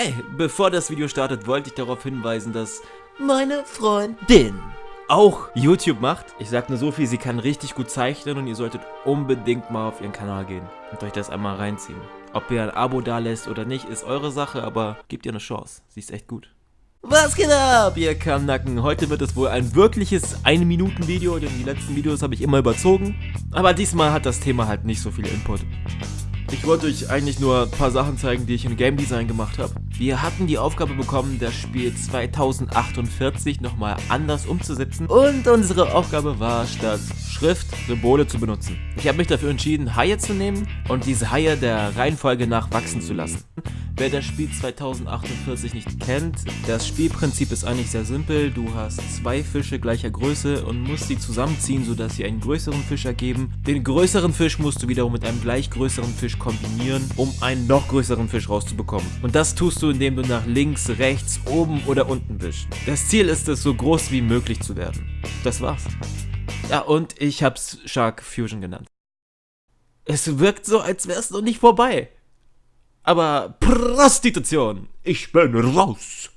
Ey, bevor das Video startet, wollte ich darauf hinweisen, dass meine Freundin auch YouTube macht. Ich sag nur so viel, sie kann richtig gut zeichnen und ihr solltet unbedingt mal auf ihren Kanal gehen und euch das einmal reinziehen. Ob ihr ein Abo da lässt oder nicht, ist eure Sache, aber gebt ihr eine Chance. Sie ist echt gut. Was geht ab, ihr Kammnacken? Heute wird es wohl ein wirkliches 1-Minuten-Video, denn die letzten Videos habe ich immer überzogen. Aber diesmal hat das Thema halt nicht so viel Input. Ich wollte euch eigentlich nur ein paar Sachen zeigen, die ich im Game Design gemacht habe. Wir hatten die Aufgabe bekommen, das Spiel 2048 nochmal anders umzusetzen. Und unsere Aufgabe war, statt Schrift Symbole zu benutzen. Ich habe mich dafür entschieden, Haie zu nehmen und diese Haie der Reihenfolge nach wachsen zu lassen. Wer das Spiel 2048 nicht kennt, das Spielprinzip ist eigentlich sehr simpel. Du hast zwei Fische gleicher Größe und musst sie zusammenziehen, sodass sie einen größeren Fisch ergeben. Den größeren Fisch musst du wiederum mit einem gleich größeren Fisch kombinieren, um einen noch größeren Fisch rauszubekommen. Und das tust du, indem du nach links, rechts, oben oder unten wischst. Das Ziel ist es, so groß wie möglich zu werden. Das war's. Ja, und ich hab's Shark Fusion genannt. Es wirkt so, als wär's noch nicht vorbei. Aber Prostitution, ich bin raus.